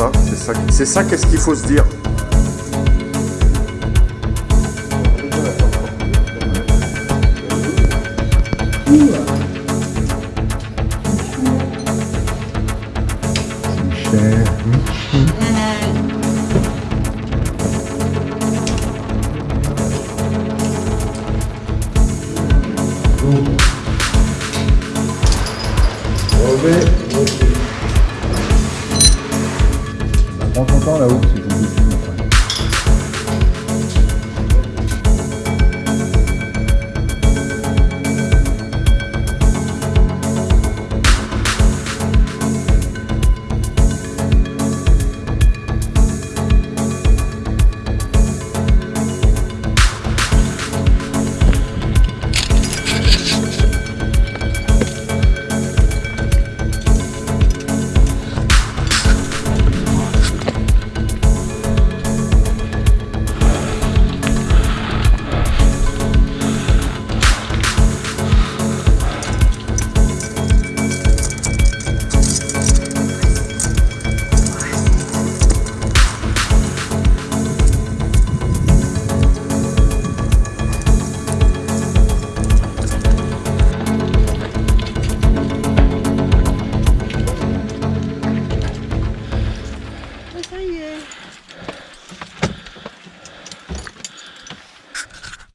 ça, c'est ça qu'est-ce qu'il faut se dire prends ton temps là-haut, c'est. you.